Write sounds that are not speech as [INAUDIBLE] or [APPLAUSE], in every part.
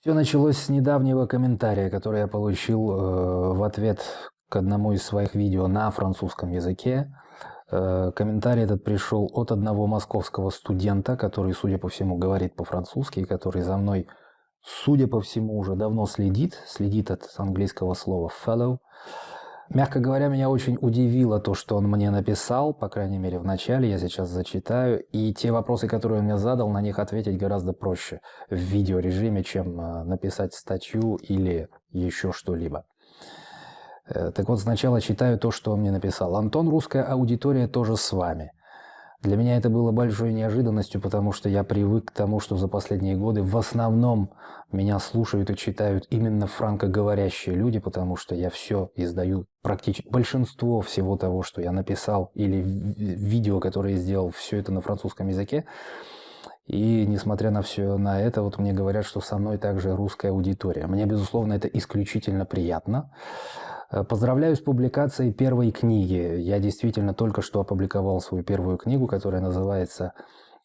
Все началось с недавнего комментария, который я получил э, в ответ к одному из своих видео на французском языке. Э, комментарий этот пришел от одного московского студента, который, судя по всему, говорит по-французски, который за мной, судя по всему, уже давно следит, следит от английского слова «fellow». Мягко говоря, меня очень удивило то, что он мне написал, по крайней мере в начале, я сейчас зачитаю, и те вопросы, которые он мне задал, на них ответить гораздо проще в видеорежиме, чем э, написать статью или еще что-либо. Э, так вот, сначала читаю то, что он мне написал. «Антон, русская аудитория тоже с вами. Для меня это было большой неожиданностью, потому что я привык к тому, что за последние годы в основном меня слушают и читают именно франкоговорящие люди, потому что я все издаю, практически большинство всего того, что я написал или видео, которое я сделал, все это на французском языке. И несмотря на все на это, вот мне говорят, что со мной также русская аудитория. Мне, безусловно, это исключительно приятно. Э, поздравляю с публикацией первой книги. Я действительно только что опубликовал свою первую книгу, которая называется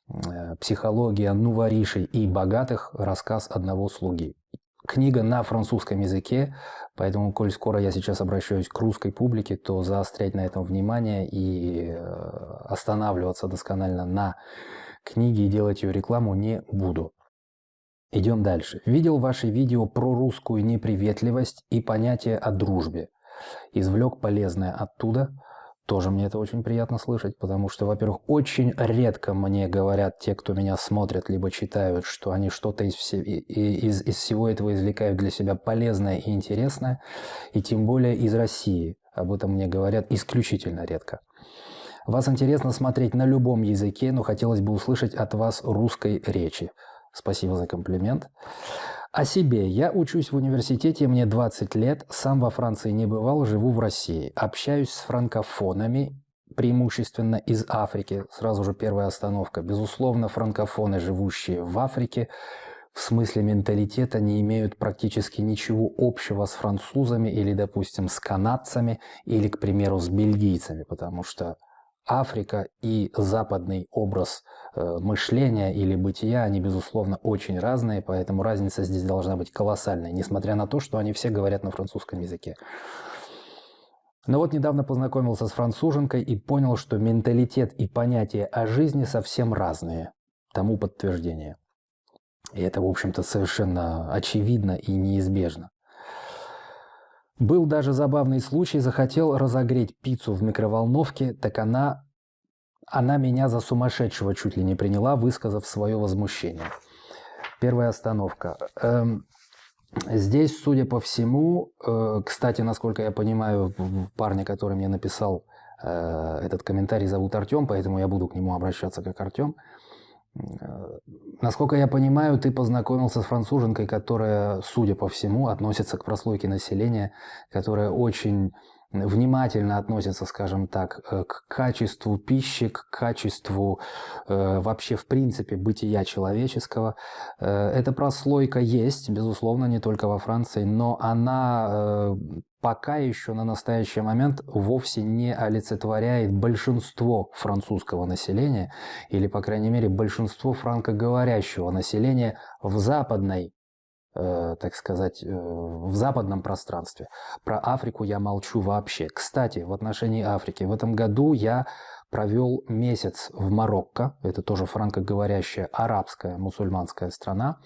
э, «Психология нуворишей и богатых. Рассказ одного слуги». Книга на французском языке, поэтому, коль скоро я сейчас обращаюсь к русской публике, то заострять на этом внимание и э, останавливаться досконально на книге и делать ее рекламу не буду. Идем дальше. Видел ваши видео про русскую неприветливость и понятие о дружбе. Извлек полезное оттуда. Тоже мне это очень приятно слышать, потому что, во-первых, очень редко мне говорят те, кто меня смотрят, либо читают, что они что-то из, из, из всего этого извлекают для себя полезное и интересное, и тем более из России. Об этом мне говорят исключительно редко. Вас интересно смотреть на любом языке, но хотелось бы услышать от вас русской речи. Спасибо за комплимент. О себе. Я учусь в университете, мне 20 лет, сам во Франции не бывал, живу в России. Общаюсь с франкофонами, преимущественно из Африки. Сразу же первая остановка. Безусловно, франкофоны, живущие в Африке, в смысле менталитета не имеют практически ничего общего с французами или, допустим, с канадцами или, к примеру, с бельгийцами, потому что Африка и западный образ мышления или бытия, они, безусловно, очень разные, поэтому разница здесь должна быть колоссальной, несмотря на то, что они все говорят на французском языке. Но вот недавно познакомился с француженкой и понял, что менталитет и понятие о жизни совсем разные. Тому подтверждение. И это, в общем-то, совершенно очевидно и неизбежно. Был даже забавный случай, захотел разогреть пиццу в микроволновке, так она, она меня за сумасшедшего чуть ли не приняла, высказав свое возмущение. Первая остановка. Эм, здесь, судя по всему, э, кстати, насколько я понимаю, парня, который мне написал э, этот комментарий, зовут Артем, поэтому я буду к нему обращаться как Артем. Э, насколько я понимаю, ты познакомился с француженкой, которая, судя по всему, относится к прослойке населения, которая очень внимательно относится, скажем так, э, к качеству пищи, к качеству э, вообще в принципе бытия человеческого. Э, эта прослойка есть, безусловно, не только во Франции, но она э, пока еще на настоящий момент вовсе не олицетворяет большинство французского населения, или, по крайней мере, большинство франкоговорящего населения в западной Э, так сказать, э, в западном пространстве. Про Африку я молчу вообще. Кстати, в отношении Африки. В этом году я провел месяц в Марокко. Это тоже франкоговорящая арабская мусульманская страна.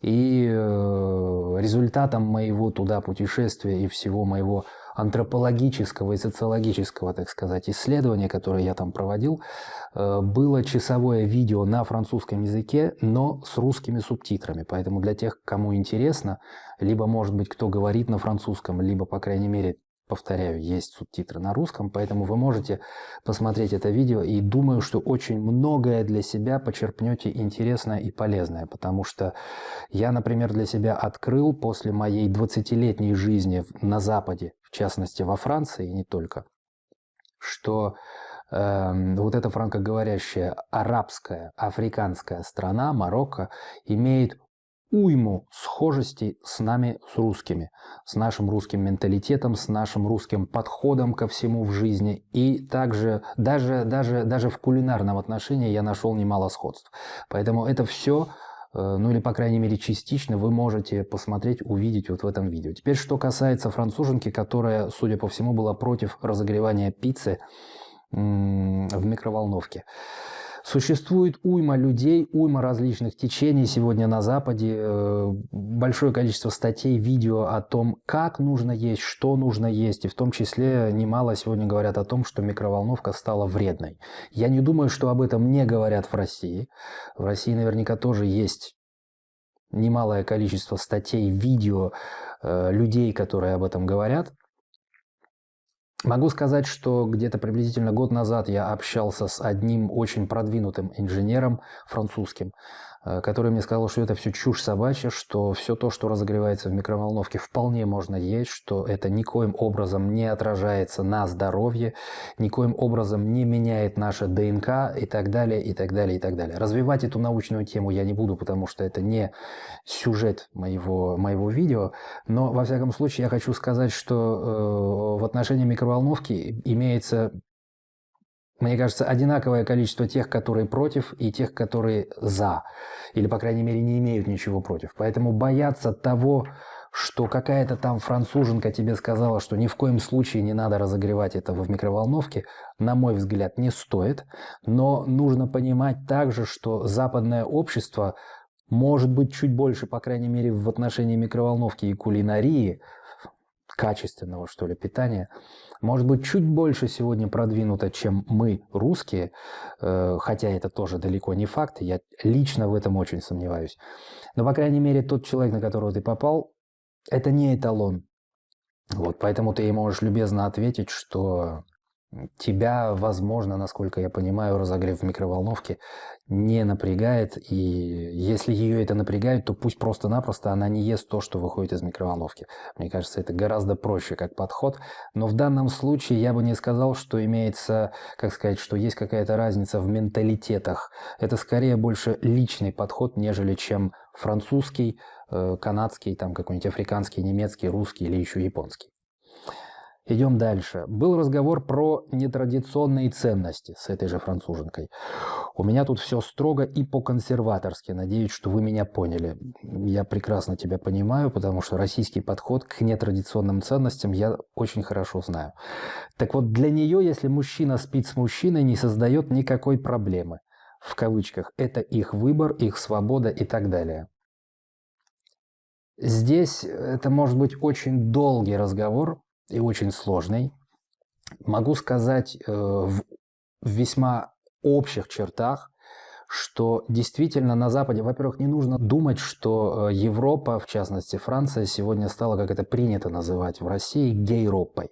И э, результатом моего туда путешествия и всего моего антропологического и социологического, так сказать, исследования, которое я там проводил, э, было часовое видео на французском языке, но с русскими субтитрами. Поэтому для тех, кому интересно, либо, может быть, кто говорит на французском, либо, по крайней мере, Повторяю, есть субтитры на русском, поэтому вы можете посмотреть это видео. И думаю, что очень многое для себя почерпнете интересное и полезное, потому что я, например, для себя открыл после моей 20-летней жизни на Западе, в частности во Франции и не только, что э, вот эта франкоговорящая арабская, африканская страна, Марокко, имеет уйму схожестей с нами, с русскими, с нашим русским менталитетом, с нашим русским подходом ко всему в жизни. И также, даже, даже, даже в кулинарном отношении я нашел немало сходств. Поэтому это все э, ну или, по крайней мере, частично вы можете посмотреть, увидеть вот в этом видео. Теперь, что касается француженки, которая, судя по всему, была против разогревания пиццы в микроволновке. Существует уйма людей, уйма различных течений сегодня на Западе, э, большое количество статей, видео о том, как нужно есть, что нужно есть, и в том числе немало сегодня говорят о том, что микроволновка стала вредной. Я не думаю, что об этом не говорят в России. В России наверняка тоже есть немалое количество статей, видео, э, людей, которые об этом говорят – Могу сказать, что где-то приблизительно год назад я общался с одним очень продвинутым инженером французским, который мне сказал, что это все чушь собачья, что все то, что разогревается в микроволновке, вполне можно есть, что это никоим образом не отражается на здоровье, никоим образом не меняет наше ДНК и так далее, и так далее, и так далее. Развивать эту научную тему я не буду, потому что это не сюжет моего, моего видео, но во всяком случае я хочу сказать, что э, в отношении микроволновки имеется мне кажется, одинаковое количество тех, которые против, и тех, которые за. Или, по крайней мере, не имеют ничего против. Поэтому бояться того, что какая-то там француженка тебе сказала, что ни в коем случае не надо разогревать это в микроволновке, на мой взгляд, не стоит. Но нужно понимать также, что западное общество может быть чуть больше, по крайней мере, в отношении микроволновки и кулинарии, качественного, что ли, питания, может быть, чуть больше сегодня продвинуто, чем мы, русские, э, хотя это тоже далеко не факт, я лично в этом очень сомневаюсь. Но, по крайней мере, тот человек, на которого ты попал, это не эталон. Вот, поэтому ты ей можешь любезно ответить, что тебя, возможно, насколько я понимаю, разогрев в микроволновке не напрягает, и если ее это напрягает, то пусть просто-напросто она не ест то, что выходит из микроволновки. Мне кажется, это гораздо проще как подход, но в данном случае я бы не сказал, что имеется, как сказать, что есть какая-то разница в менталитетах. Это скорее больше личный подход, нежели чем французский, э, канадский, там какой-нибудь африканский, немецкий, русский или еще японский. Идем дальше. Был разговор про нетрадиционные ценности с этой же француженкой. У меня тут все строго и по-консерваторски. Надеюсь, что вы меня поняли. Я прекрасно тебя понимаю, потому что российский подход к нетрадиционным ценностям я очень хорошо знаю. Так вот, для нее, если мужчина спит с мужчиной, не создает никакой проблемы. В кавычках. Это их выбор, их свобода и так далее. Здесь это может быть очень долгий разговор, и очень сложный. Могу сказать э, в весьма общих чертах, что действительно на Западе, во-первых, не нужно думать, что э, Европа, в частности Франция, сегодня стала, как это принято называть в России, гейропой.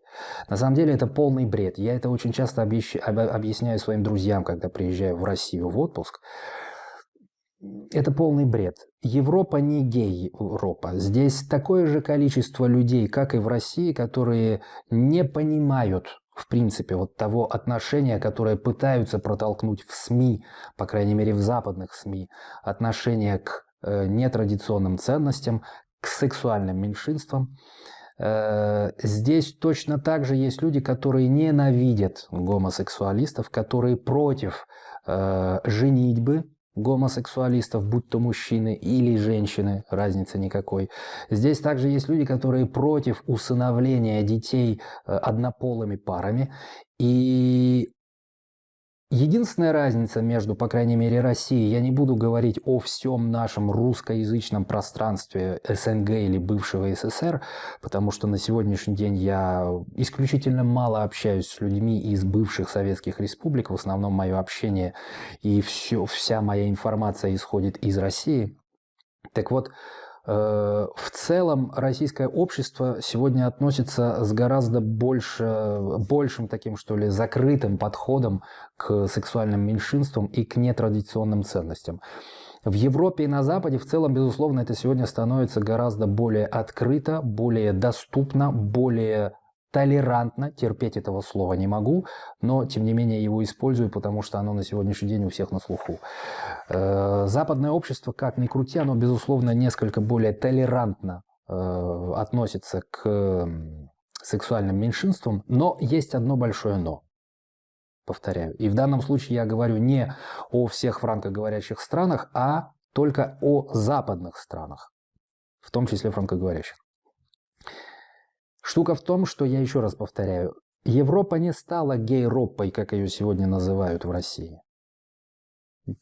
На самом деле это полный бред. Я это очень часто объясняю своим друзьям, когда приезжаю в Россию в отпуск, это полный бред. Европа не гей-Европа. Здесь такое же количество людей, как и в России, которые не понимают, в принципе, вот того отношения, которое пытаются протолкнуть в СМИ, по крайней мере в западных СМИ, отношение к э, нетрадиционным ценностям, к сексуальным меньшинствам. Э, здесь точно так же есть люди, которые ненавидят гомосексуалистов, которые против э, женитьбы, гомосексуалистов, будь то мужчины или женщины, разницы никакой. Здесь также есть люди, которые против усыновления детей э, однополыми парами. И Единственная разница между, по крайней мере, Россией, я не буду говорить о всем нашем русскоязычном пространстве СНГ или бывшего СССР, потому что на сегодняшний день я исключительно мало общаюсь с людьми из бывших советских республик, в основном мое общение и все, вся моя информация исходит из России. Так вот, в целом российское общество сегодня относится с гораздо больше, большим таким, что ли, закрытым подходом к сексуальным меньшинствам и к нетрадиционным ценностям. В Европе и на Западе в целом, безусловно, это сегодня становится гораздо более открыто, более доступно, более толерантно, терпеть этого слова не могу, но тем не менее его использую, потому что оно на сегодняшний день у всех на слуху. Э, западное общество, как ни крути, оно, безусловно, несколько более толерантно э, относится к сексуальным меньшинствам, но есть одно большое «но». Повторяю. И в данном случае я говорю не о всех франкоговорящих странах, а только о западных странах, в том числе франкоговорящих. Штука в том, что, я еще раз повторяю, Европа не стала гей-ропой, как ее сегодня называют в России.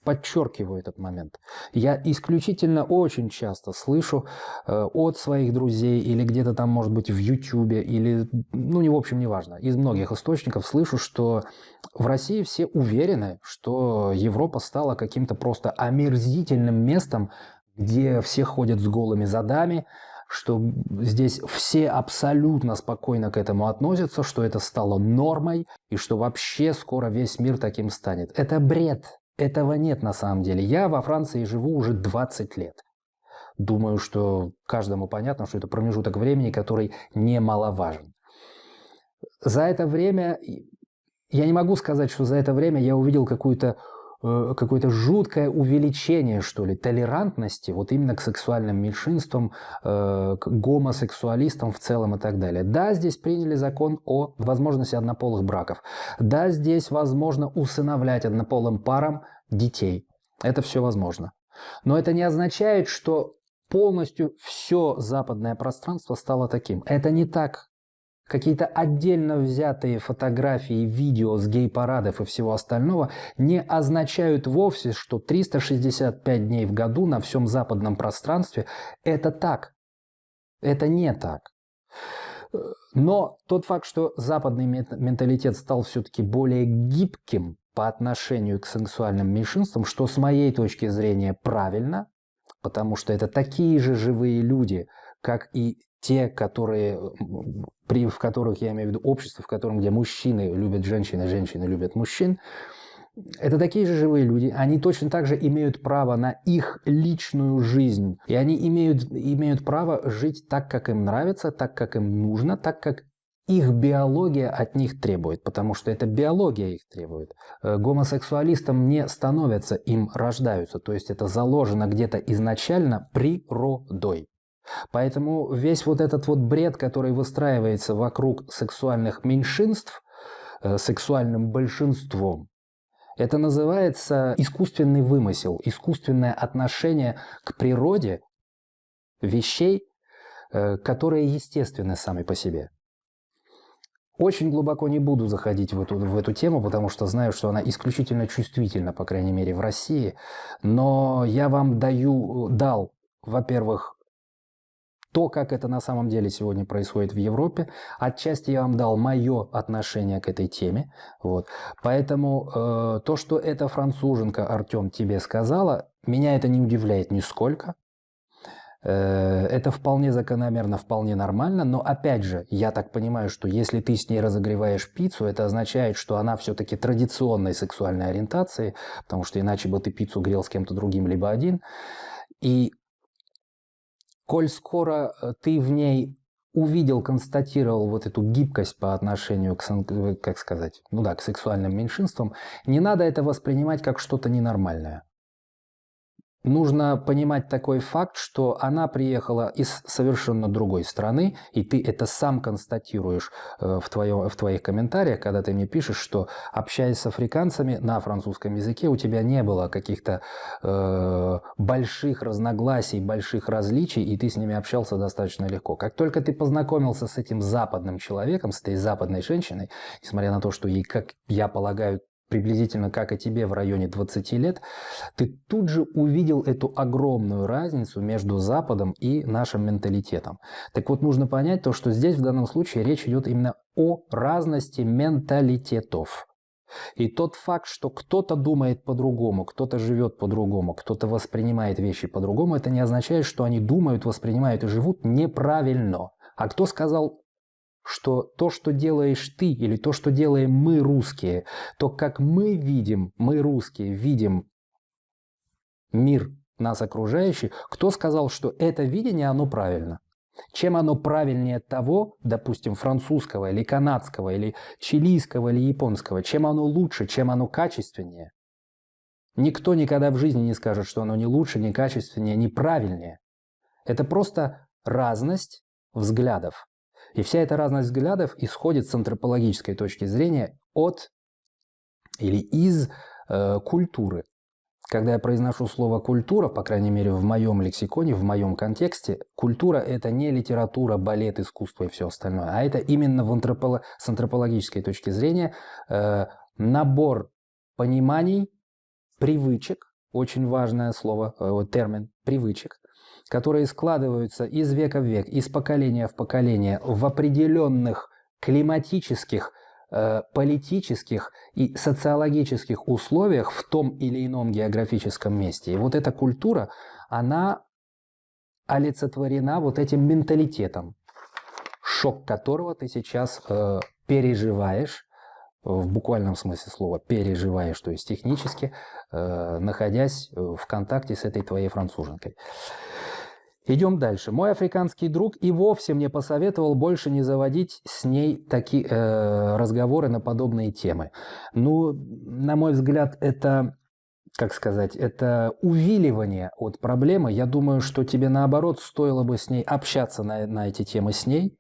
Подчеркиваю этот момент. Я исключительно очень часто слышу э, от своих друзей или где-то там, может быть, в Ютубе или, ну, не в общем, неважно, из многих источников слышу, что в России все уверены, что Европа стала каким-то просто омерзительным местом, где все ходят с голыми задами, что здесь все абсолютно спокойно к этому относятся, что это стало нормой и что вообще скоро весь мир таким станет. Это бред. Этого нет на самом деле. Я во Франции живу уже 20 лет. Думаю, что каждому понятно, что это промежуток времени, который немаловажен. За это время, я не могу сказать, что за это время я увидел какую-то какое-то жуткое увеличение, что ли, толерантности вот именно к сексуальным меньшинствам, э, к гомосексуалистам в целом и так далее. Да, здесь приняли закон о возможности однополых браков. Да, здесь возможно усыновлять однополым парам детей. Это все возможно. Но это не означает, что полностью все западное пространство стало таким. Это не так какие-то отдельно взятые фотографии, видео с гей-парадов и всего остального не означают вовсе, что 365 дней в году на всем западном пространстве это так. Это не так. Но тот факт, что западный менталитет стал все-таки более гибким по отношению к сексуальным меньшинствам, что с моей точки зрения правильно, потому что это такие же живые люди, как и те, которые, при, в которых, я имею в виду общество, в котором, где мужчины любят женщин, а женщины любят мужчин, это такие же живые люди, они точно так же имеют право на их личную жизнь. И они имеют, имеют право жить так, как им нравится, так, как им нужно, так, как их биология от них требует, потому что это биология их требует. Э, гомосексуалистам не становятся, им рождаются, то есть это заложено где-то изначально природой. Поэтому весь вот этот вот бред, который выстраивается вокруг сексуальных меньшинств, э, сексуальным большинством, это называется искусственный вымысел, искусственное отношение к природе вещей, э, которые естественны сами по себе. Очень глубоко не буду заходить в эту, в эту тему, потому что знаю, что она исключительно чувствительна, по крайней мере, в России. Но я вам даю, дал, во-первых, то, как это на самом деле сегодня происходит в Европе. Отчасти я вам дал мое отношение к этой теме. Вот. Поэтому э, то, что эта француженка, Артем, тебе сказала, меня это не удивляет нисколько. Э, это вполне закономерно, вполне нормально, но опять же, я так понимаю, что если ты с ней разогреваешь пиццу, это означает, что она все-таки традиционной сексуальной ориентации, потому что иначе бы ты пиццу грел с кем-то другим, либо один. И коль скоро э, ты в ней увидел, констатировал вот эту гибкость по отношению к, э, как сказать, ну да, к сексуальным меньшинствам, не надо это воспринимать как что-то ненормальное. Нужно понимать такой факт, что она приехала из совершенно другой страны, и ты это сам констатируешь э, в, твоем, в твоих комментариях, когда ты мне пишешь, что общаясь с африканцами на французском языке, у тебя не было каких-то э, больших разногласий, больших различий, и ты с ними общался достаточно легко. Как только ты познакомился с этим западным человеком, с этой западной женщиной, несмотря на то, что ей, как я полагаю, приблизительно как и тебе в районе 20 лет, ты тут же увидел эту огромную разницу между Западом и нашим менталитетом. Так вот, нужно понять то, что здесь в данном случае речь идет именно о разности менталитетов. И тот факт, что кто-то думает по-другому, кто-то живет по-другому, кто-то воспринимает вещи по-другому, это не означает, что они думают, воспринимают и живут неправильно. А кто сказал что то, что делаешь ты, или то, что делаем мы, русские, то, как мы видим, мы, русские, видим мир нас окружающий, кто сказал, что это видение, оно правильно? Чем оно правильнее того, допустим, французского или канадского, или чилийского, или японского? Чем оно лучше, чем оно качественнее? Никто никогда в жизни не скажет, что оно не лучше, не качественнее, не правильнее. Это просто разность взглядов. И вся эта разность взглядов исходит с антропологической точки зрения от или из э, культуры. когда я произношу слово «культура», по крайней мере в моем лексиконе, в моем контексте, культура – это не литература, балет, искусство и все остальное, а это именно в антрополо... с антропологической точки зрения э, набор пониманий, привычек, очень важное слово, э, термин «привычек», которые складываются из века в век, из поколения в поколение в определенных климатических, э, политических и социологических условиях в том или ином географическом месте. И вот эта культура, она олицетворена вот этим менталитетом, шок которого ты сейчас э, переживаешь, в буквальном смысле слова переживаешь, то есть технически, э, находясь в контакте с этой твоей француженкой. Идем дальше. Мой африканский друг и вовсе мне посоветовал больше не заводить с ней такие э, разговоры на подобные темы. Ну, на мой взгляд, это, как сказать, это увиливание от проблемы. Я думаю, что тебе наоборот стоило бы с ней общаться на, на эти темы с ней,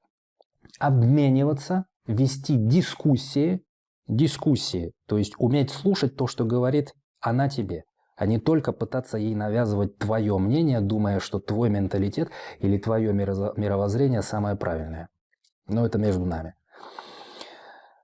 обмениваться, вести дискуссии, дискуссии, то есть уметь слушать то, что говорит она тебе а не только пытаться ей навязывать твое мнение, думая, что твой менталитет или твое мировоззрение самое правильное. Но это между нами.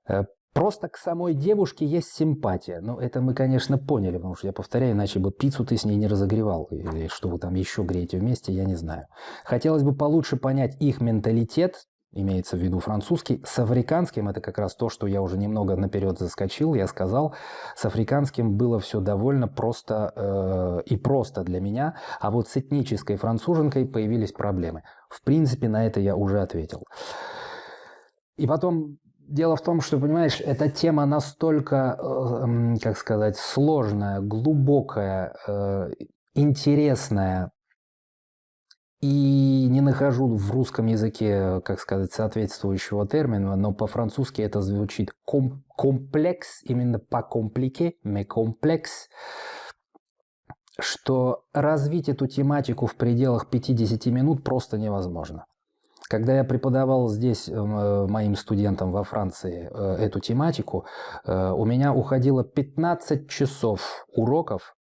Э, просто к самой девушке есть симпатия. Ну, это мы, конечно, поняли, потому что я повторяю, иначе бы пиццу ты с ней не разогревал. Или что вы там еще греете вместе, я не знаю. Хотелось бы получше понять их менталитет, имеется в виду французский. С африканским, это как раз то, что я уже немного наперед заскочил, я сказал, с африканским было все довольно просто э, и просто для меня, а вот с этнической француженкой появились проблемы. В принципе, на это я уже ответил. И потом Дело в том, что, понимаешь, эта тема настолько, э, как сказать, сложная, глубокая, э, интересная, и не нахожу в русском языке, как сказать, соответствующего термина, но по-французски это звучит ком комплекс, именно по комплике, mais комплекс, что развить эту тематику в пределах 50 минут просто невозможно. Когда я преподавал здесь э, моим студентам во Франции э, эту тематику, э, у меня уходило 15 часов уроков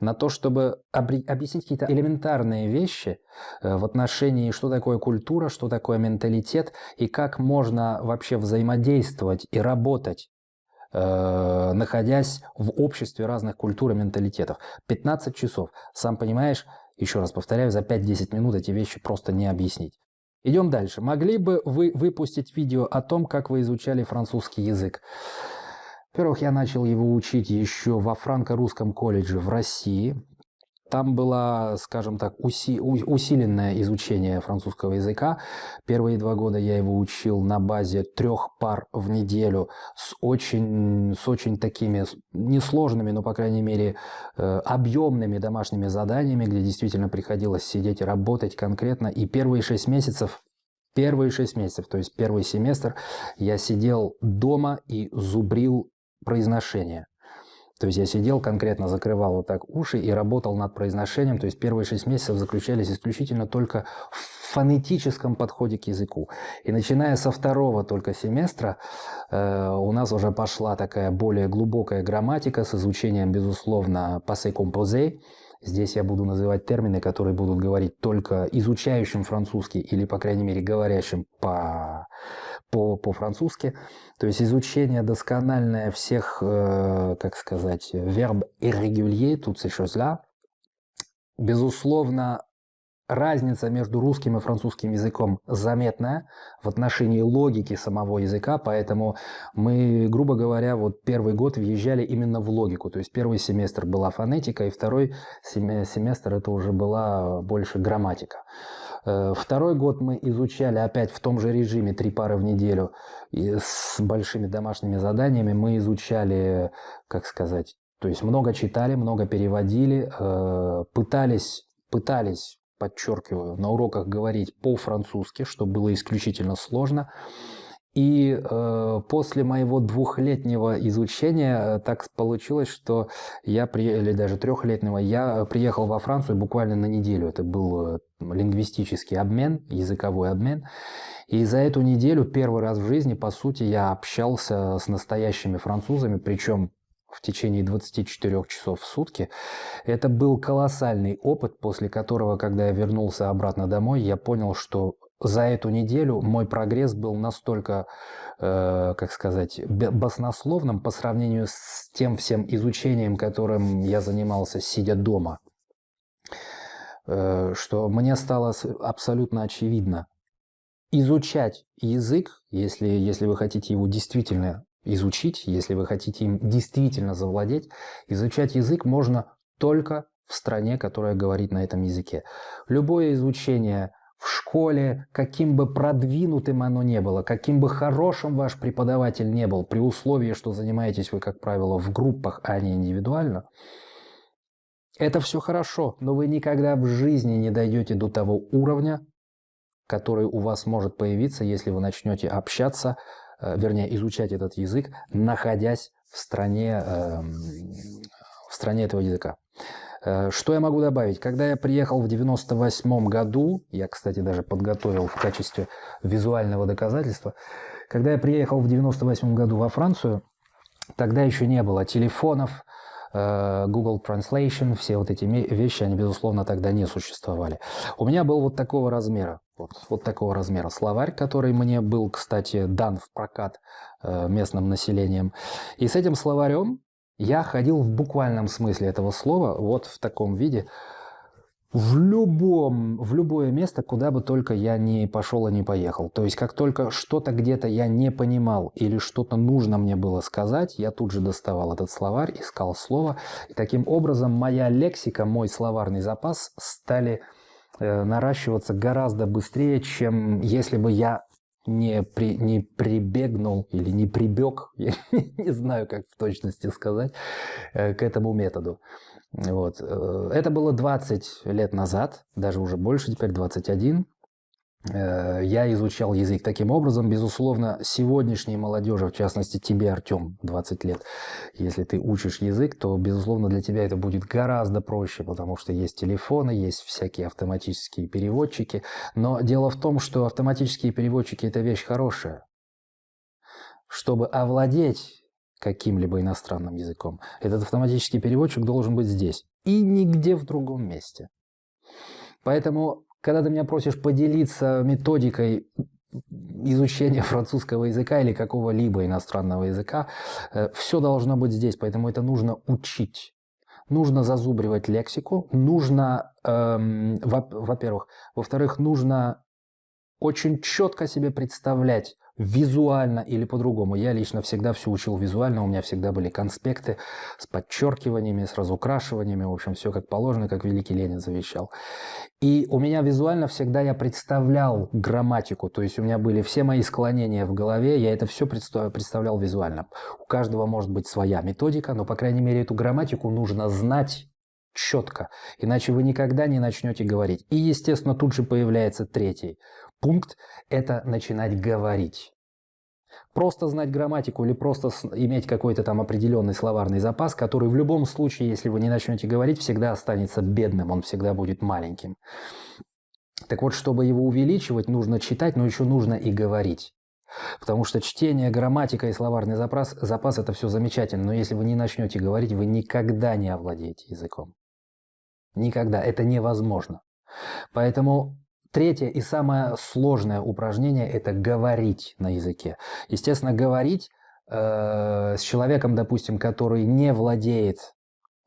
на то, чтобы объяснить какие-то элементарные вещи э, в отношении, что такое культура, что такое менталитет и как можно вообще взаимодействовать и работать, э, находясь в обществе разных культур и менталитетов. 15 часов. Сам понимаешь, еще раз повторяю, за 5-10 минут эти вещи просто не объяснить. Идем дальше. Могли бы вы выпустить видео о том, как вы изучали французский язык? Во-первых, я начал его учить еще во франко-русском колледже в России. Там было, скажем так, уси усиленное изучение французского языка. Первые два года я его учил на базе трех пар в неделю с очень, с очень такими несложными, но, по крайней мере, э, объемными домашними заданиями, где действительно приходилось сидеть и работать конкретно. И первые шесть месяцев Первые шесть месяцев, то есть первый семестр, я сидел дома и зубрил произношение. То есть я сидел конкретно, закрывал вот так уши и работал над произношением. То есть первые шесть месяцев заключались исключительно только в фонетическом подходе к языку. И начиная со второго только семестра э, у нас уже пошла такая более глубокая грамматика с изучением, безусловно, passé composé. Здесь я буду называть термины, которые будут говорить только изучающим французский или, по крайней мере, говорящим по по-французски. По То есть изучение доскональное всех, э, как сказать, верб irrégulier, тут ces choses-là. Безусловно, разница между русским и французским языком заметная в отношении логики самого языка, поэтому мы, грубо говоря, вот первый год въезжали именно в логику. То есть первый семестр была фонетика, и второй семестр это уже была больше грамматика. Э, второй год мы изучали опять в том же режиме три пары в неделю и с большими домашними заданиями. Мы изучали, как сказать, то есть много читали, много переводили, э, пытались, пытались, подчеркиваю, на уроках говорить по-французски, что было исключительно сложно. И э, после моего двухлетнего изучения э, так получилось, что я, при, или даже трехлетнего, я приехал во Францию буквально на неделю. Это был э, лингвистический обмен, языковой обмен. И за эту неделю первый раз в жизни, по сути, я общался с настоящими французами, причем в течение 24 часов в сутки. Это был колоссальный опыт, после которого, когда я вернулся обратно домой, я понял, что за эту неделю мой прогресс был настолько, э, как сказать, баснословным по сравнению с тем всем изучением, которым я занимался, сидя дома, э, что мне стало абсолютно очевидно. Изучать язык, если, если вы хотите его действительно изучить, если вы хотите им действительно завладеть, изучать язык можно только в стране, которая говорит на этом языке. Любое изучение в школе, каким бы продвинутым оно не было, каким бы хорошим ваш преподаватель не был, при условии, что занимаетесь вы, как правило, в группах, а не индивидуально, это все хорошо, но вы никогда в жизни не дойдете до того уровня, который у вас может появиться, если вы начнете общаться, э, вернее, изучать этот язык, находясь в стране, эм, в стране этого языка. Э, что я могу добавить? Когда я приехал в 98 году, я, кстати, даже подготовил в качестве визуального доказательства, когда я приехал в 98 году во Францию, тогда еще не было телефонов, э, Google Translation, все вот эти вещи, они, безусловно, тогда не существовали. У меня был вот такого размера, вот, вот такого размера словарь, который мне был, кстати, дан в прокат э, местным населением. И с этим словарем я ходил в буквальном смысле этого слова, вот в таком виде, в, любом, в любое место, куда бы только я не пошел и не поехал. То есть, как только что-то где-то я не понимал или что-то нужно мне было сказать, я тут же доставал этот словарь, искал слово. И таким образом моя лексика, мой словарный запас стали э, наращиваться гораздо быстрее, чем если бы я не, при, не прибегнул или не прибег, [LAUGHS] я не знаю, как в точности сказать, э, к этому методу. Вот. Э, это было 20 лет назад, даже уже больше, теперь 21. Э, я изучал язык таким образом. Безусловно, сегодняшней молодежи, в частности тебе, Артем, 20 лет, если ты учишь язык, то, безусловно, для тебя это будет гораздо проще, потому что есть телефоны, есть всякие автоматические переводчики. Но дело в том, что автоматические переводчики – это вещь хорошая. Чтобы овладеть каким-либо иностранным языком, этот автоматический переводчик должен быть здесь и нигде в другом месте. Поэтому когда ты меня просишь поделиться методикой изучения [LAUGHS] французского языка или какого-либо иностранного языка, э, все должно быть здесь, поэтому это нужно учить. Нужно зазубривать лексику, нужно, эм, во-первых, во-вторых, нужно очень четко себе представлять, визуально или по-другому. Я лично всегда все учил визуально, у меня всегда были конспекты с подчеркиваниями, с разукрашиваниями, в общем, все как положено, как великий Ленин завещал. И у меня визуально всегда я представлял грамматику, то есть у меня были все мои склонения в голове, я это все представлял визуально. У каждого может быть своя методика, но, по крайней мере, эту грамматику нужно знать четко, иначе вы никогда не начнете говорить. И, естественно, тут же появляется третий пункт – это начинать говорить. Просто знать грамматику или просто иметь какой-то там определенный словарный запас, который в любом случае, если вы не начнете говорить, всегда останется бедным, он всегда будет маленьким. Так вот, чтобы его увеличивать, нужно читать, но еще нужно и говорить. Потому что чтение, грамматика и словарный запас, запас – это все замечательно, но если вы не начнете говорить, вы никогда не овладеете языком. Никогда. Это невозможно. Поэтому Третье и самое сложное упражнение – это говорить на языке. Естественно, говорить э, с человеком, допустим, который не владеет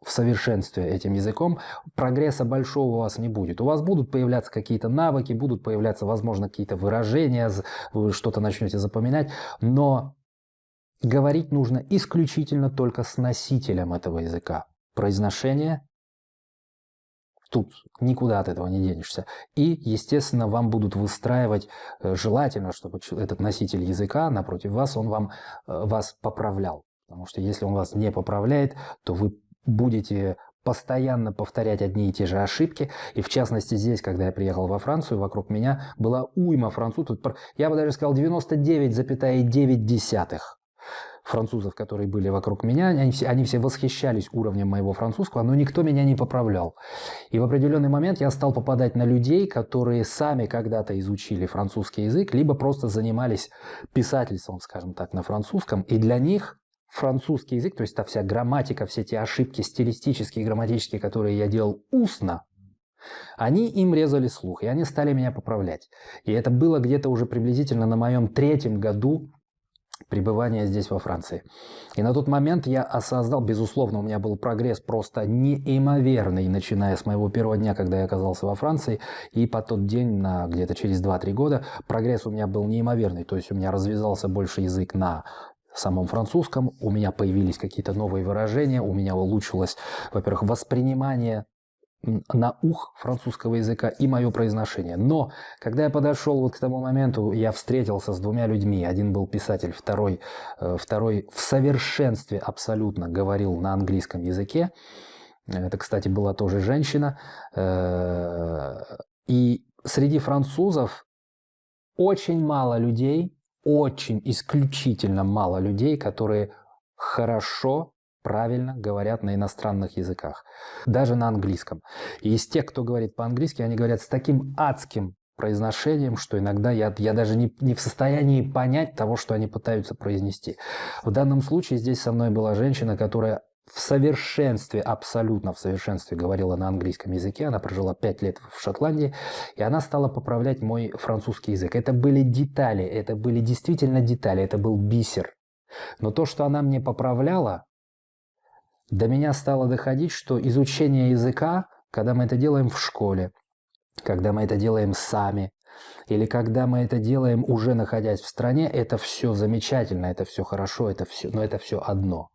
в совершенстве этим языком, прогресса большого у вас не будет. У вас будут появляться какие-то навыки, будут появляться, возможно, какие-то выражения, вы что-то начнете запоминать, но говорить нужно исключительно только с носителем этого языка. Произношение Тут никуда от этого не денешься. И, естественно, вам будут выстраивать, э, желательно, чтобы этот носитель языка напротив вас, он вам, э, вас поправлял. Потому что если он вас не поправляет, то вы будете постоянно повторять одни и те же ошибки. И в частности здесь, когда я приехал во Францию, вокруг меня была уйма французов. Я бы даже сказал 99,9 французов, которые были вокруг меня, они все, они все восхищались уровнем моего французского, но никто меня не поправлял. И в определенный момент я стал попадать на людей, которые сами когда-то изучили французский язык, либо просто занимались писательством, скажем так, на французском, и для них французский язык, то есть та вся грамматика, все те ошибки стилистические и грамматические, которые я делал устно, они им резали слух, и они стали меня поправлять. И это было где-то уже приблизительно на моем третьем году пребывания здесь во Франции. И на тот момент я осознал, безусловно, у меня был прогресс просто неимоверный, начиная с моего первого дня, когда я оказался во Франции, и по тот день, на где-то через 2-3 года, прогресс у меня был неимоверный. То есть у меня развязался больше язык на самом французском, у меня появились какие-то новые выражения, у меня улучшилось, во-первых, воспринимание на ух французского языка и мое произношение. Но когда я подошел вот к тому моменту, я встретился с двумя людьми. Один был писатель, второй, э, второй в совершенстве абсолютно говорил на английском языке. Это, кстати, была тоже женщина. Э, и среди французов очень мало людей, очень исключительно мало людей, которые хорошо правильно говорят на иностранных языках, даже на английском. И из тех, кто говорит по-английски, они говорят с таким адским произношением, что иногда я, я даже не, не в состоянии понять того, что они пытаются произнести. В данном случае здесь со мной была женщина, которая в совершенстве, абсолютно в совершенстве говорила на английском языке. Она прожила пять лет в Шотландии, и она стала поправлять мой французский язык. Это были детали, это были действительно детали, это был бисер. Но то, что она мне поправляла, до меня стало доходить, что изучение языка, когда мы это делаем в школе, когда мы это делаем сами, или когда мы это делаем уже находясь в стране, это все замечательно, это все хорошо, это все, но это все одно.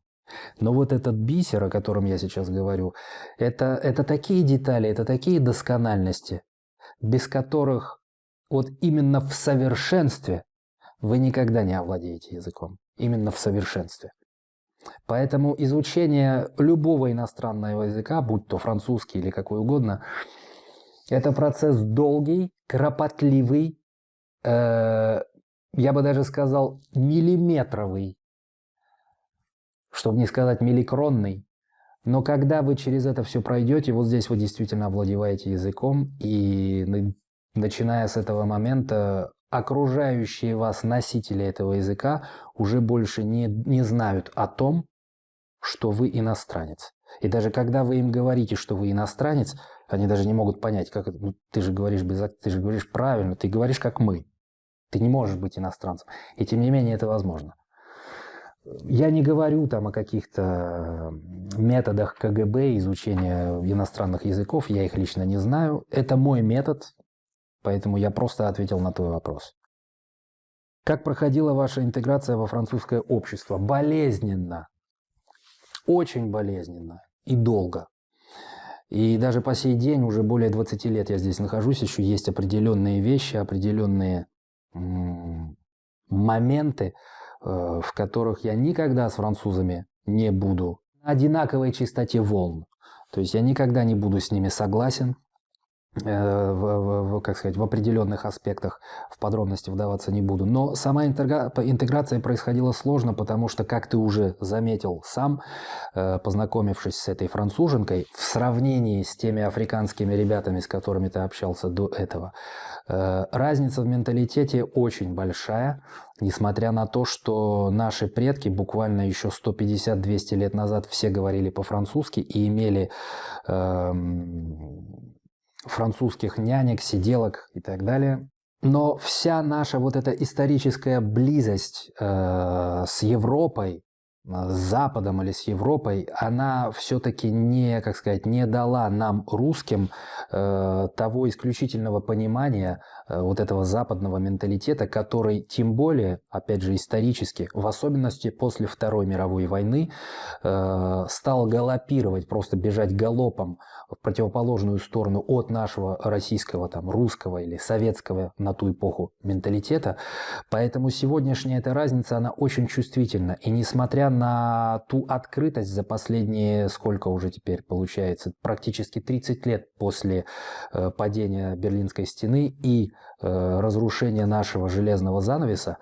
Но вот этот бисер, о котором я сейчас говорю, это, это такие детали, это такие доскональности, без которых вот именно в совершенстве вы никогда не овладеете языком. Именно в совершенстве. Поэтому изучение любого иностранного языка, будь то французский или какой угодно, это процесс долгий, кропотливый, э, я бы даже сказал миллиметровый, чтобы не сказать милликронный. Но когда вы через это все пройдете, вот здесь вы действительно овладеваете языком, и начиная с этого момента окружающие вас носители этого языка уже больше не, не знают о том, что вы иностранец. И даже когда вы им говорите, что вы иностранец, они даже не могут понять, как. Ну, ты же говоришь без, ты же говоришь правильно, ты говоришь как мы. Ты не можешь быть иностранцем. И тем не менее это возможно. Я не говорю там о каких-то методах КГБ изучения иностранных языков, я их лично не знаю. Это мой метод, Поэтому я просто ответил на твой вопрос. Как проходила ваша интеграция во французское общество? Болезненно. Очень болезненно и долго. И даже по сей день, уже более 20 лет я здесь нахожусь, еще есть определенные вещи, определенные моменты, э, в которых я никогда с французами не буду на одинаковой частоте волн. То есть я никогда не буду с ними согласен, в, в, как сказать, в определенных аспектах, в подробности вдаваться не буду. Но сама интегра... интеграция происходила сложно, потому что, как ты уже заметил сам, э, познакомившись с этой француженкой, в сравнении с теми африканскими ребятами, с которыми ты общался до этого, э, разница в менталитете очень большая, несмотря на то, что наши предки буквально еще 150-200 лет назад все говорили по-французски и имели эм, французских нянек, сиделок и так далее. Но вся наша вот эта историческая близость э, с Европой, с Западом или с Европой, она все-таки не, как сказать, не дала нам, русским, э, того исключительного понимания э, вот этого западного менталитета, который, тем более, опять же, исторически, в особенности после Второй мировой войны, э, стал галопировать, просто бежать галопом в противоположную сторону от нашего российского, там, русского или советского на ту эпоху менталитета. Поэтому сегодняшняя эта разница, она очень чувствительна. И несмотря на ту открытость за последние, сколько уже теперь получается, практически 30 лет после э, падения Берлинской стены. И э, разрушения нашего железного занавеса,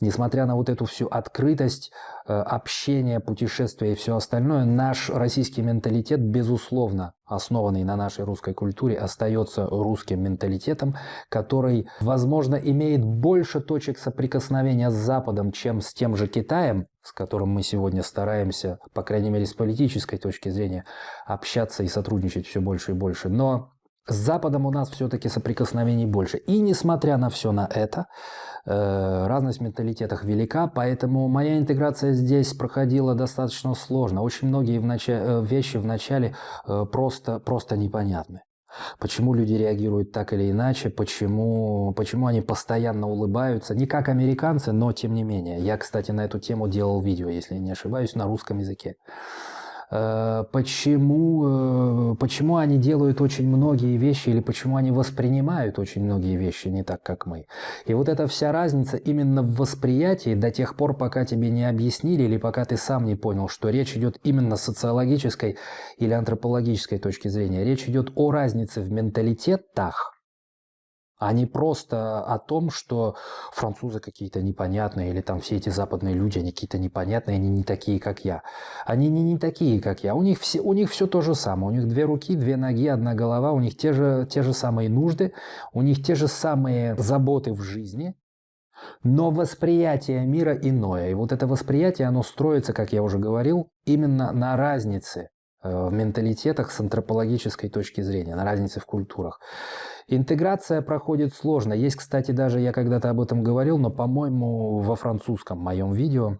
несмотря на вот эту всю открытость, э, общение, путешествия и все остальное, наш российский менталитет, безусловно, основанный на нашей русской культуре, остается русским менталитетом, который, возможно, имеет больше точек соприкосновения с Западом, чем с тем же Китаем, с которым мы сегодня стараемся, по крайней мере, с политической точки зрения, общаться и сотрудничать все больше и больше. Но с Западом у нас все-таки соприкосновений больше. И несмотря на все на это, э, разность в менталитетах велика, поэтому моя интеграция здесь проходила достаточно сложно. Очень многие в нач... Э, вещи вначале э, просто, просто непонятны. Почему люди реагируют так или иначе, почему, почему они постоянно улыбаются. Не как американцы, но тем не менее. Я, кстати, на эту тему делал видео, если не ошибаюсь, на русском языке. Э, почему, э, почему они делают очень многие вещи или почему они воспринимают очень многие вещи не так, как мы. И вот эта вся разница именно в восприятии до тех пор, пока тебе не объяснили или пока ты сам не понял, что речь идет именно с социологической или антропологической точки зрения. Речь идет о разнице в менталитетах, а не просто о том, что французы какие-то непонятные, или там все эти западные люди, они какие-то непонятные, они не такие, как я. Они не, не такие, как я. У них, все, у них все то же самое. У них две руки, две ноги, одна голова, у них те же, те же самые нужды, у них те же самые заботы в жизни, но восприятие мира иное. И вот это восприятие, оно строится, как я уже говорил, именно на разнице в менталитетах с антропологической точки зрения, на разнице в культурах. Интеграция проходит сложно. Есть, кстати, даже, я когда-то об этом говорил, но, по-моему, во французском моем видео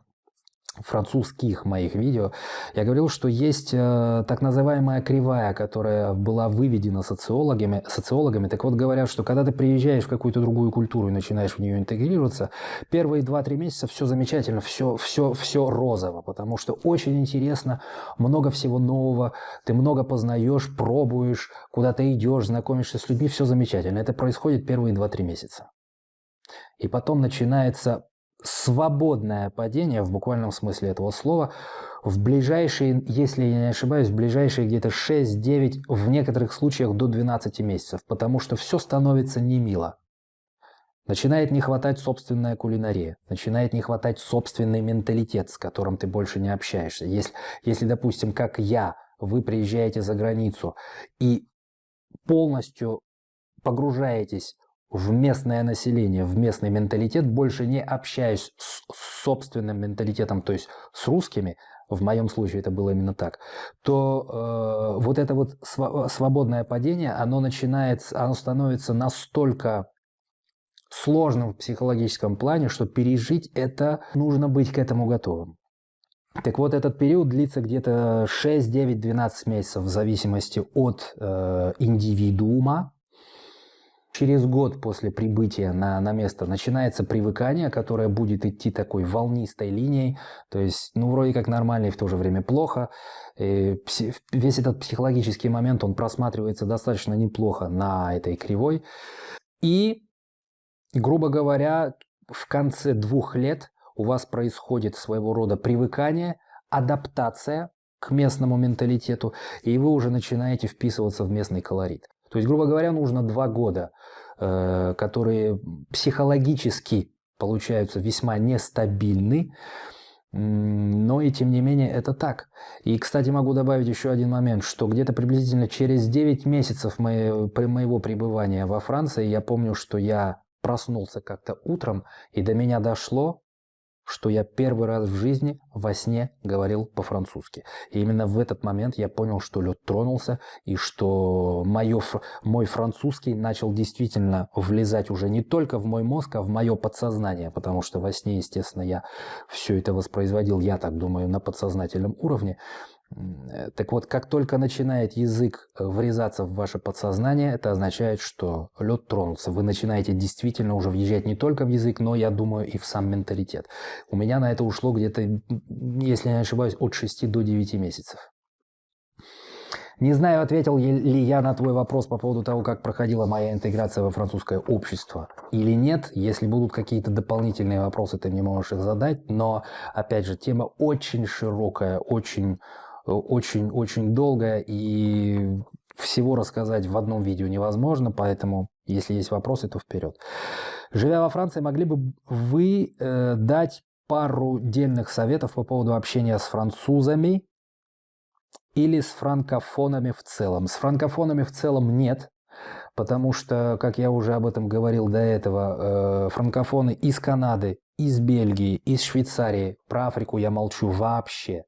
французских моих видео, я говорил, что есть э, так называемая кривая, которая была выведена социологами, социологами. Так вот, говорят, что когда ты приезжаешь в какую-то другую культуру и начинаешь в нее интегрироваться, первые 2-3 месяца все замечательно, все, все, все розово, потому что очень интересно, много всего нового, ты много познаешь, пробуешь, куда-то идешь, знакомишься с людьми, все замечательно. Это происходит первые 2-3 месяца. И потом начинается свободное падение в буквальном смысле этого слова в ближайшие, если я не ошибаюсь, в ближайшие где-то 6-9, в некоторых случаях до 12 месяцев, потому что все становится немило. Начинает не хватать собственная кулинария, начинает не хватать собственный менталитет, с которым ты больше не общаешься. Если, если допустим, как я, вы приезжаете за границу и полностью погружаетесь в местное население, в местный менталитет, больше не общаюсь с собственным менталитетом, то есть с русскими, в моем случае это было именно так, то э, вот это вот свободное падение, оно начинает, оно становится настолько сложным в психологическом плане, что пережить это нужно быть к этому готовым. Так вот, этот период длится где-то 6, 9, 12 месяцев в зависимости от э, индивидуума, Через год после прибытия на, на место начинается привыкание, которое будет идти такой волнистой линией, то есть, ну, вроде как нормально и в то же время плохо. И весь этот психологический момент, он просматривается достаточно неплохо на этой кривой. И, грубо говоря, в конце двух лет у вас происходит своего рода привыкание, адаптация к местному менталитету, и вы уже начинаете вписываться в местный колорит. То есть, грубо говоря, нужно два года, э, которые психологически получаются весьма нестабильны, но и тем не менее это так. И, кстати, могу добавить еще один момент, что где-то приблизительно через 9 месяцев моего, моего пребывания во Франции я помню, что я проснулся как-то утром, и до меня дошло, что я первый раз в жизни во сне говорил по-французски. И именно в этот момент я понял, что лед тронулся, и что мое, мой французский начал действительно влезать уже не только в мой мозг, а в мое подсознание, потому что во сне, естественно, я все это воспроизводил, я так думаю, на подсознательном уровне. Э, так вот, как только начинает язык э, врезаться в ваше подсознание, это означает, что лед тронулся. Вы начинаете действительно уже въезжать не только в язык, но, я думаю, и в сам менталитет. У меня на это ушло где-то, если не ошибаюсь, от 6 до 9 месяцев. Не знаю, ответил ли я на твой вопрос по поводу того, как проходила моя интеграция во французское общество или нет. Если будут какие-то дополнительные вопросы, ты мне можешь их задать. Но, опять же, тема очень широкая, очень очень-очень долго, и всего рассказать в одном видео невозможно, поэтому, если есть вопросы, то вперед. Живя во Франции, могли бы вы э, дать пару дельных советов по поводу общения с французами, или с франкофонами в целом? С франкофонами в целом нет, потому что, как я уже об этом говорил до этого, э, франкофоны из Канады, из Бельгии, из Швейцарии, про Африку я молчу вообще.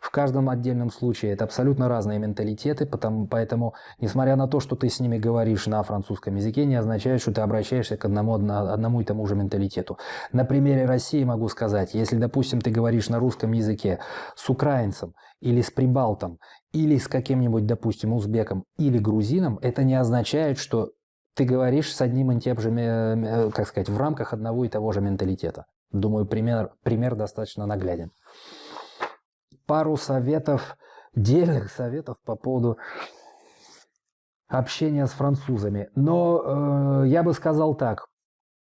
В каждом отдельном случае это абсолютно разные менталитеты, потому, поэтому, несмотря на то, что ты с ними говоришь на французском языке, не означает, что ты обращаешься к одному, одному и тому же менталитету. На примере России могу сказать, если, допустим, ты говоришь на русском языке с украинцем или с прибалтом, или с каким-нибудь, допустим, узбеком или грузином, это не означает, что ты говоришь с одним и тем же, как сказать, в рамках одного и того же менталитета. Думаю, пример, пример достаточно нагляден пару советов, дельных советов по поводу общения с французами. Но э, я бы сказал так.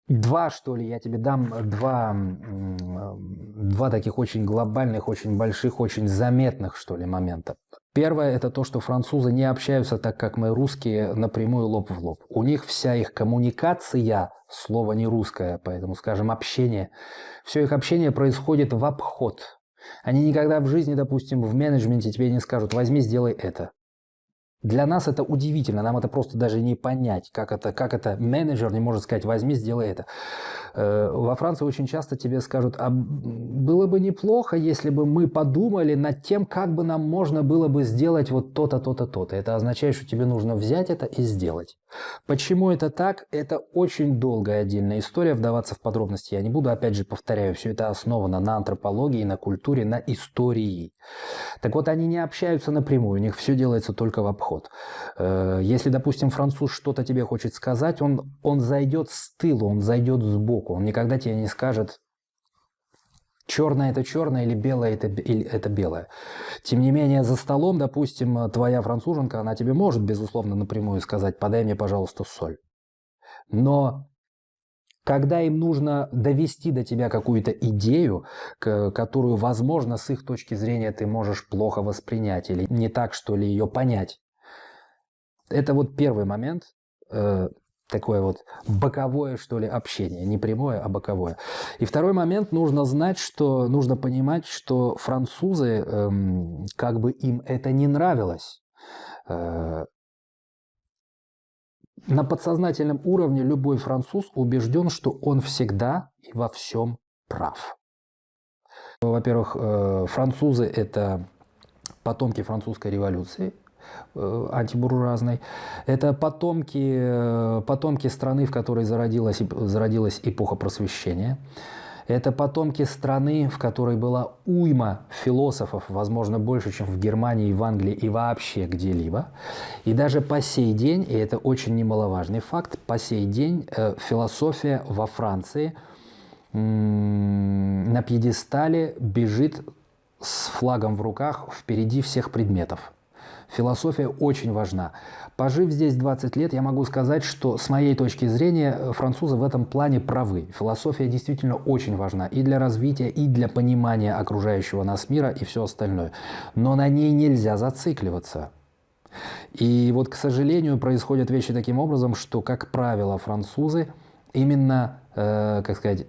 Два, что ли, я тебе дам два, два таких очень глобальных, очень больших, очень заметных, что ли, момента. Первое – это то, что французы не общаются так, как мы русские, напрямую лоб в лоб. У них вся их коммуникация, слово не русское, поэтому, скажем, общение, все их общение происходит в обход. Они никогда в жизни, допустим, в менеджменте тебе не скажут «возьми, сделай это». Для нас это удивительно, нам это просто даже не понять, как это, как это менеджер не может сказать «возьми, сделай это». Э, во Франции очень часто тебе скажут «а было бы неплохо, если бы мы подумали над тем, как бы нам можно было бы сделать вот то-то, то-то, то-то». Это означает, что тебе нужно взять это и сделать. Почему это так? Это очень долгая отдельная история, вдаваться в подробности я не буду. Опять же, повторяю, все это основано на антропологии, на культуре, на истории. Так вот, они не общаются напрямую, у них все делается только в обход. Э, если, допустим, француз что-то тебе хочет сказать, он, он зайдет с тыла, он зайдет сбоку, он никогда тебе не скажет, черное это черное или белое это, или это белое. Тем не менее, за столом, допустим, твоя француженка, она тебе может, безусловно, напрямую сказать, подай мне, пожалуйста, соль. Но когда им нужно довести до тебя какую-то идею, которую, возможно, с их точки зрения ты можешь плохо воспринять или не так, что ли, ее понять. Это вот первый момент, э, такое вот боковое, что ли, общение. Не прямое, а боковое. И второй момент, нужно знать, что, нужно понимать, что французы, эм, как бы им это не нравилось, э, на подсознательном уровне любой француз убежден, что он всегда и во всем прав. Во-первых, э, французы – это потомки французской революции, антибуржуазной. Это потомки, э, потомки страны, в которой зародилась, зародилась эпоха просвещения. Это потомки страны, в которой была уйма философов, возможно, больше, чем в Германии, в Англии и вообще где-либо. И даже по сей день, и это очень немаловажный факт, по сей день э, философия во Франции на пьедестале бежит с флагом в руках впереди всех предметов. Философия очень важна. Пожив здесь 20 лет, я могу сказать, что с моей точки зрения э, французы в этом плане правы. Философия действительно очень важна и для развития, и для понимания окружающего нас мира и все остальное. Но на ней нельзя зацикливаться. И вот, к сожалению, происходят вещи таким образом, что, как правило, французы именно, э, как сказать,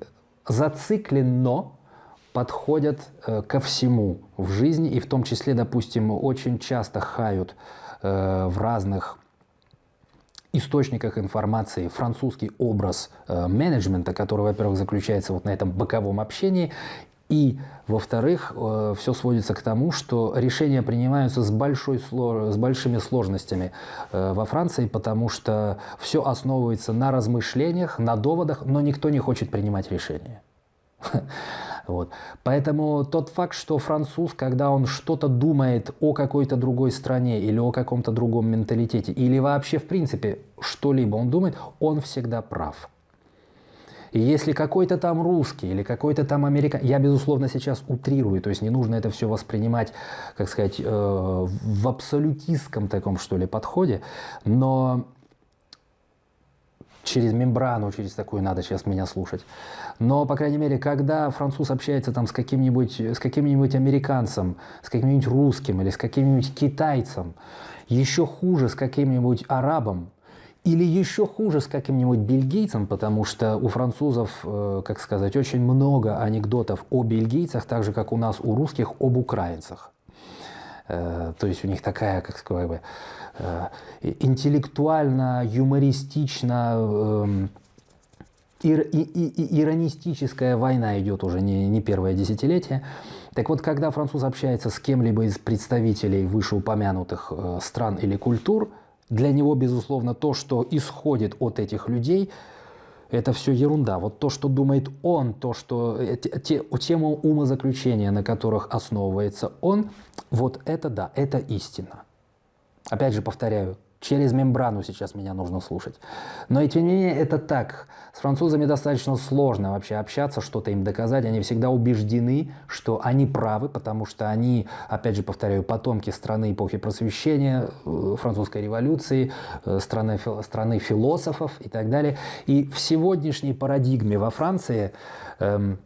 зацикленно подходят э, ко всему в жизни, и в том числе, допустим, очень часто хают э, в разных источниках информации французский образ э, менеджмента, который, во-первых, заключается вот на этом боковом общении, и, во-вторых, э, все сводится к тому, что решения принимаются с, большой, с большими сложностями э, во Франции, потому что все основывается на размышлениях, на доводах, но никто не хочет принимать решения. [LAUGHS] Вот. Поэтому тот факт, что француз, когда он что-то думает о какой-то другой стране или о каком-то другом менталитете, или вообще в принципе что-либо он думает, он всегда прав. И если какой-то там русский или какой-то там американец, я, безусловно, сейчас утрирую, то есть не нужно это все воспринимать, как сказать, э, в абсолютистском таком, что ли, подходе, но через мембрану, через такую надо сейчас меня слушать. Но, по крайней мере, когда француз общается там с каким-нибудь с каким-нибудь американцем, с каким-нибудь русским или с каким-нибудь китайцем, еще хуже с каким-нибудь арабом, или еще хуже с каким-нибудь бельгийцем, потому что у французов, э, как сказать, очень много анекдотов о бельгийцах, так же, как у нас у русских об украинцах. Э, то есть у них такая, как сказать бы, э, интеллектуально, юмористично, эм, ир, и, и, иронистическая война идет уже не, не первое десятилетие. Так вот, когда француз общается с кем-либо из представителей вышеупомянутых э, стран или культур, для него, безусловно, то, что исходит от этих людей, это все ерунда. Вот то, что думает он, то, что э, те, тему умозаключения, на которых основывается он, вот это да, это истина. Опять же повторяю, через мембрану сейчас меня нужно слушать. Но и тем не менее это так. С французами достаточно сложно вообще общаться, что-то им доказать. Они всегда убеждены, что они правы, потому что они, опять же повторяю, потомки страны эпохи просвещения, э, французской революции, э, страны, страны философов и так далее. И в сегодняшней парадигме во Франции эм,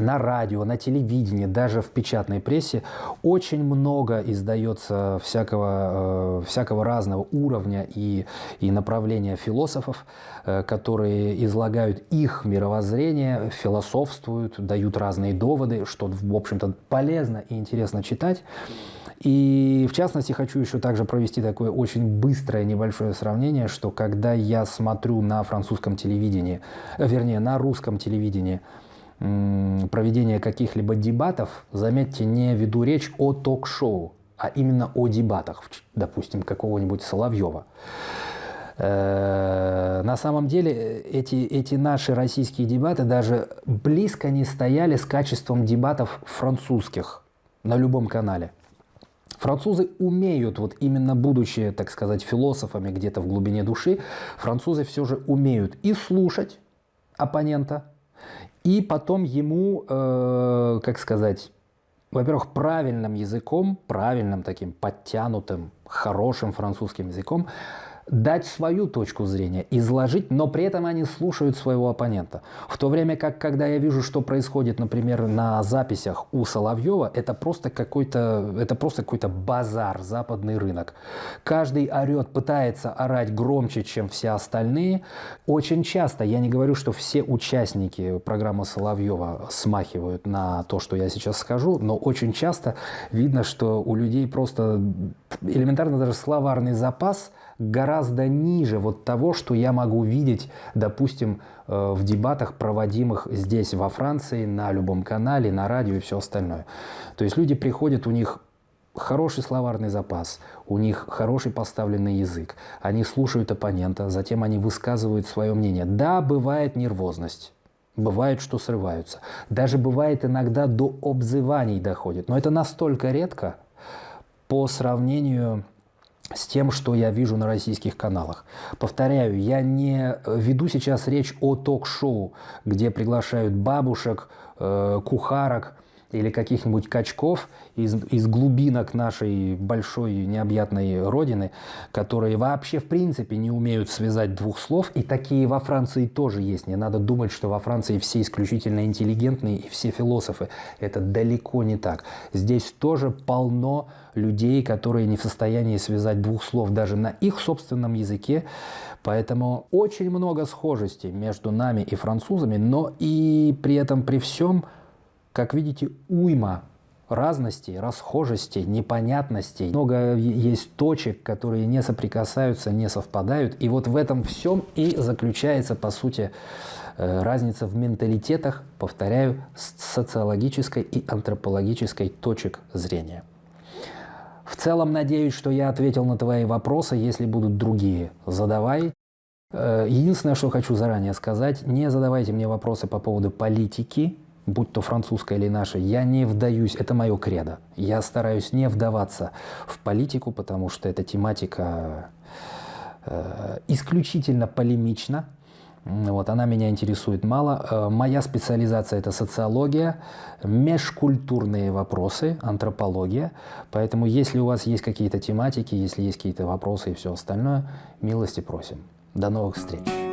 на радио, на телевидении, даже в печатной прессе очень много издается всякого, э, всякого разного уровня и, и направления философов, э, которые излагают их мировоззрение, философствуют, дают разные доводы, что, в общем-то, полезно и интересно читать. И в частности хочу еще также провести такое очень быстрое небольшое сравнение, что когда я смотрю на французском телевидении, э, вернее на русском телевидении, проведения каких-либо дебатов, заметьте, не веду речь о ток-шоу, а именно о дебатах, допустим, какого-нибудь Соловьева. Э, на самом деле эти, эти наши российские дебаты даже близко не стояли с качеством дебатов французских на любом канале. Французы умеют, вот именно будучи, так сказать, философами где-то в глубине души, французы все же умеют и слушать оппонента, и потом ему, э, как сказать, во-первых, правильным языком, правильным таким подтянутым, хорошим французским языком дать свою точку зрения, изложить, но при этом они слушают своего оппонента. В то время как, когда я вижу, что происходит, например, на записях у Соловьева, это просто какой-то, это просто какой-то базар, западный рынок. Каждый орет, пытается орать громче, чем все остальные. Очень часто, я не говорю, что все участники программы Соловьева смахивают на то, что я сейчас скажу, но очень часто видно, что у людей просто элементарно даже словарный запас гораздо ниже вот того, что я могу видеть, допустим, э, в дебатах, проводимых здесь, во Франции, на любом канале, на радио и все остальное. То есть люди приходят, у них хороший словарный запас, у них хороший поставленный язык, они слушают оппонента, затем они высказывают свое мнение. Да, бывает нервозность, Бывает, что срываются. Даже бывает иногда до обзываний доходит. Но это настолько редко по сравнению с тем, что я вижу на российских каналах. Повторяю, я не веду сейчас речь о ток-шоу, где приглашают бабушек, э, кухарок, или каких-нибудь качков из, из глубинок нашей большой необъятной родины, которые вообще в принципе не умеют связать двух слов. И такие во Франции тоже есть. Не надо думать, что во Франции все исключительно интеллигентные и все философы. Это далеко не так. Здесь тоже полно людей, которые не в состоянии связать двух слов даже на их собственном языке. Поэтому очень много схожестей между нами и французами, но и при этом при всем – как видите, уйма разностей, расхожестей, непонятностей. Много есть точек, которые не соприкасаются, не совпадают. И вот в этом всем и заключается, по сути, э, разница в менталитетах, повторяю, социологической и антропологической точек зрения. В целом, надеюсь, что я ответил на твои вопросы. Если будут другие, задавай. Э, единственное, что хочу заранее сказать, не задавайте мне вопросы по поводу политики, будь то французская или наша, я не вдаюсь, это мое кредо. Я стараюсь не вдаваться в политику, потому что эта тематика э, исключительно полемична. Вот, она меня интересует мало. Э, моя специализация – это социология, межкультурные вопросы, антропология. Поэтому, если у вас есть какие-то тематики, если есть какие-то вопросы и все остальное, милости просим. До новых встреч!